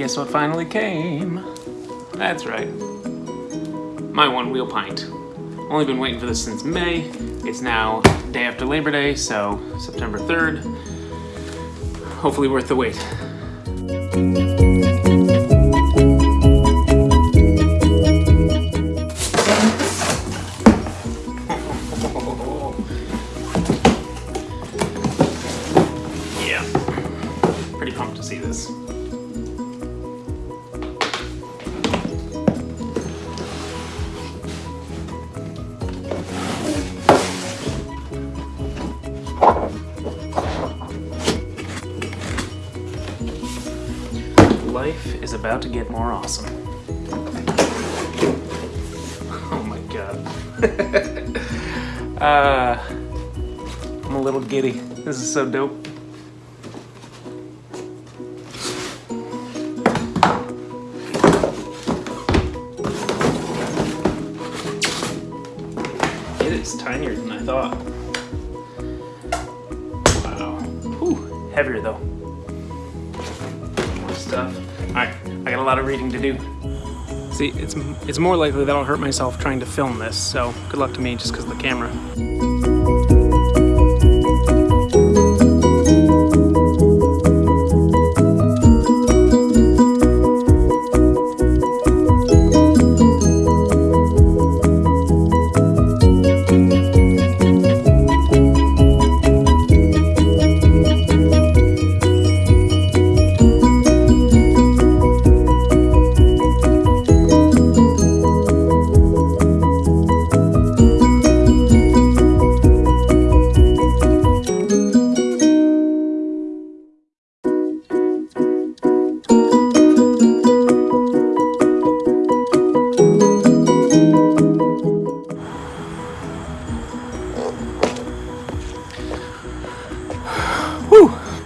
guess what finally came? That's right. My Onewheel Pint. Only been waiting for this since May. It's now day after Labor Day, so September 3rd. Hopefully worth the wait. Yeah. Pretty pumped to see this. Life is about to get more awesome. Oh my god. uh, I'm a little giddy. This is so dope. It is tinier than I thought. Wow. Whew, heavier though. Stuff. Alright, I got a lot of reading to do. See, it's, it's more likely that I'll hurt myself trying to film this, so good luck to me just because of the camera.